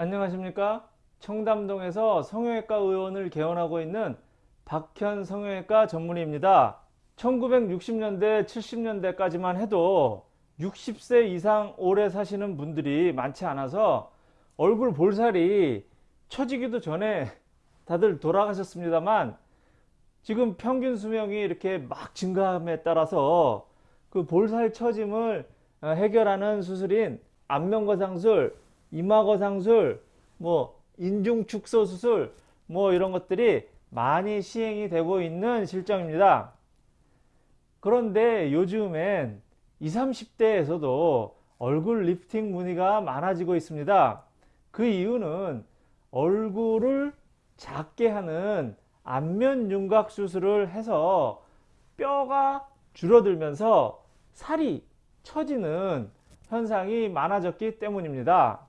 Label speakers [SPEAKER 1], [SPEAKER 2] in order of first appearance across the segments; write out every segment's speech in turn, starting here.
[SPEAKER 1] 안녕하십니까? 청담동에서 성형외과 의원을 개원하고 있는 박현 성형외과 전문의입니다. 1960년대 70년대까지만 해도 60세 이상 오래 사시는 분들이 많지 않아서 얼굴 볼살이 처지기도 전에 다들 돌아가셨습니다만 지금 평균 수명이 이렇게 막 증가함에 따라서 그 볼살 처짐을 해결하는 수술인 안면거상술, 이마거상술, 뭐 인중축소 수술 뭐 이런 것들이 많이 시행이 되고 있는 실정입니다. 그런데 요즘엔 20, 30대에서도 얼굴 리프팅 문의가 많아지고 있습니다. 그 이유는 얼굴을 작게 하는 안면 윤곽 수술을 해서 뼈가 줄어들면서 살이 처지는 현상이 많아졌기 때문입니다.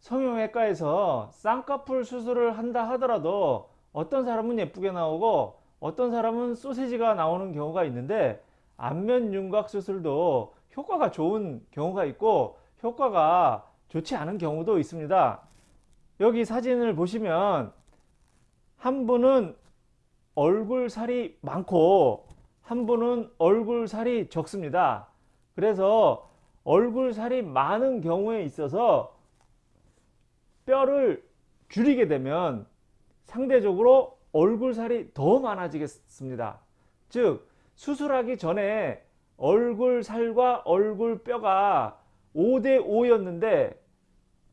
[SPEAKER 1] 성형외과에서 쌍꺼풀 수술을 한다 하더라도 어떤 사람은 예쁘게 나오고 어떤 사람은 소세지가 나오는 경우가 있는데 안면 윤곽 수술도 효과가 좋은 경우가 있고 효과가 좋지 않은 경우도 있습니다. 여기 사진을 보시면 한 분은 얼굴 살이 많고 한 분은 얼굴 살이 적습니다. 그래서 얼굴 살이 많은 경우에 있어서 뼈를 줄이게 되면 상대적으로 얼굴 살이 더 많아지겠습니다. 즉 수술하기 전에 얼굴 살과 얼굴 뼈가 5대 5였는데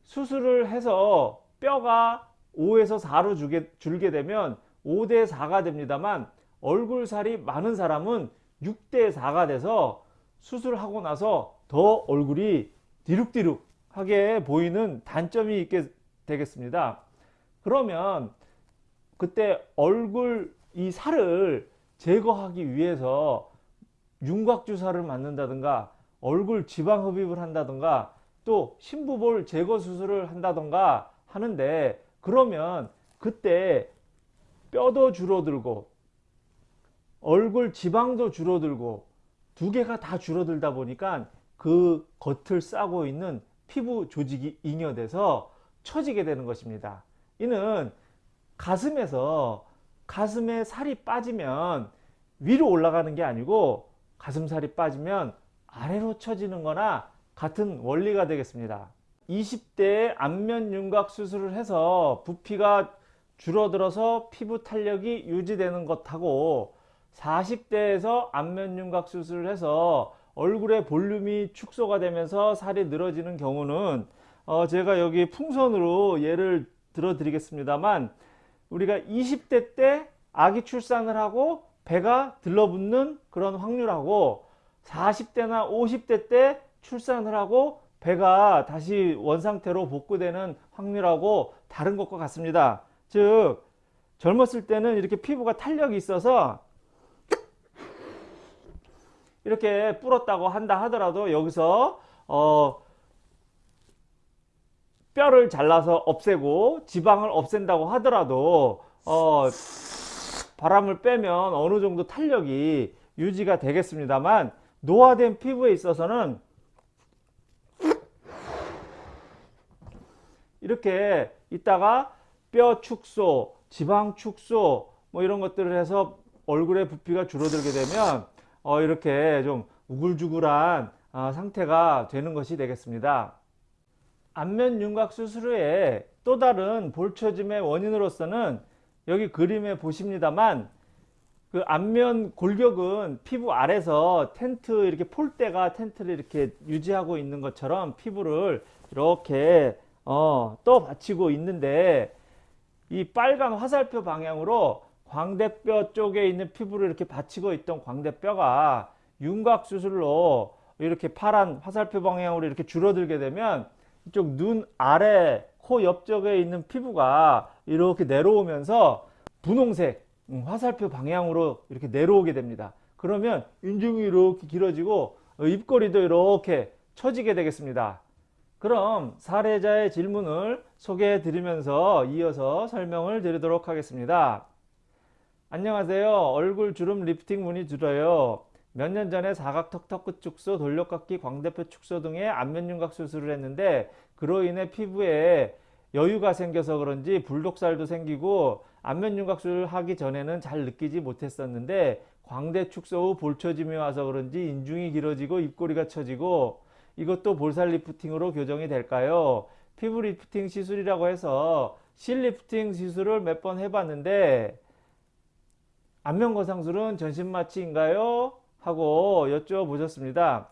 [SPEAKER 1] 수술을 해서 뼈가 5에서 4로 줄게, 줄게 되면 5대 4가 됩니다만 얼굴 살이 많은 사람은 6대 4가 돼서 수술하고 나서 더 얼굴이 디룩디룩하게 보이는 단점이 있게 되겠습니다. 그러면 그때 얼굴 이 살을 제거하기 위해서 윤곽주사를 맞는다든가 얼굴 지방 흡입을 한다든가 또 심부볼 제거 수술을 한다든가 하는데 그러면 그때 뼈도 줄어들고 얼굴 지방도 줄어들고 두 개가 다 줄어들다 보니까 그 겉을 싸고 있는 피부 조직이 잉여돼서 처지게 되는 것입니다. 이는 가슴에서 가슴에 살이 빠지면 위로 올라가는 게 아니고 가슴살이 빠지면 아래로 처지는 거나 같은 원리가 되겠습니다. 20대에 안면 윤곽 수술을 해서 부피가 줄어들어서 피부 탄력이 유지되는 것하고 40대에서 안면 윤곽 수술을 해서 얼굴의 볼륨이 축소가 되면서 살이 늘어지는 경우는 어 제가 여기 풍선으로 예를 들어 드리겠습니다만 우리가 20대 때 아기 출산을 하고 배가 들러붙는 그런 확률하고 40대나 50대 때 출산을 하고 배가 다시 원상태로 복구되는 확률하고 다른 것과 같습니다. 즉 젊었을 때는 이렇게 피부가 탄력이 있어서 이렇게 불었다고 한다 하더라도 여기서 어 뼈를 잘라서 없애고 지방을 없앤다고 하더라도 어 바람을 빼면 어느 정도 탄력이 유지가 되겠습니다만 노화된 피부에 있어서는 이렇게 있다가 뼈 축소, 지방 축소 뭐 이런 것들을 해서 얼굴의 부피가 줄어들게 되면 어 이렇게 좀 우글주글한 어 상태가 되는 것이 되겠습니다. 안면 윤곽 수술 후에 또 다른 볼처짐의 원인으로서는 여기 그림에 보십니다만 그 안면 골격은 피부 아래서 텐트 이렇게 폴대가 텐트를 이렇게 유지하고 있는 것처럼 피부를 이렇게 어, 또 받치고 있는데 이 빨간 화살표 방향으로 광대뼈 쪽에 있는 피부를 이렇게 받치고 있던 광대뼈가 윤곽 수술로 이렇게 파란 화살표 방향으로 이렇게 줄어들게 되면 이쪽 눈 아래 코 옆쪽에 있는 피부가 이렇게 내려오면서 분홍색 음, 화살표 방향으로 이렇게 내려오게 됩니다. 그러면 인중이 이렇게 길어지고 입꼬리도 이렇게 처지게 되겠습니다. 그럼 사례자의 질문을 소개해 드리면서 이어서 설명을 드리도록 하겠습니다. 안녕하세요. 얼굴 주름 리프팅 문의 드려요. 몇 년 전에 사각턱 턱 끝 축소, 돌려깎기, 광대뼈 축소 등의 안면 윤곽 수술을 했는데 그로 인해 피부에 여유가 생겨서 그런지 불독살도 생기고 안면 윤곽술을 하기 전에는 잘 느끼지 못했었는데 광대 축소 후 볼처짐이 와서 그런지 인중이 길어지고 입꼬리가 처지고 이것도 볼살 리프팅으로 교정이 될까요? 피부 리프팅 시술이라고 해서 실 리프팅 시술을 몇 번 해봤는데 안면 거상술은 전신 마취인가요? 하고 여쭤보셨습니다.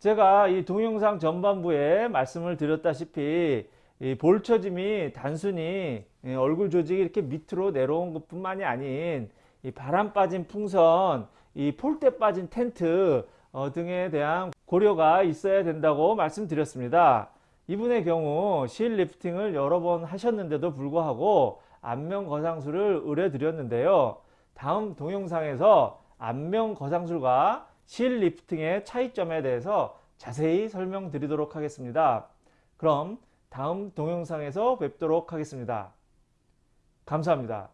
[SPEAKER 1] 제가 이 동영상 전반부에 말씀을 드렸다시피 이 볼처짐이 단순히 이 얼굴 조직이 이렇게 밑으로 내려온 것 뿐만이 아닌 이 바람 빠진 풍선, 이 폴대 빠진 텐트 어, 등에 대한 고려가 있어야 된다고 말씀드렸습니다. 이분의 경우 실 리프팅을 여러 번 하셨는데도 불구하고 안면 거상술을 의뢰드렸는데요. 다음 동영상에서 안면 거상술과 실 리프팅의 차이점에 대해서 자세히 설명드리도록 하겠습니다. 그럼 다음 동영상에서 뵙도록 하겠습니다. 감사합니다.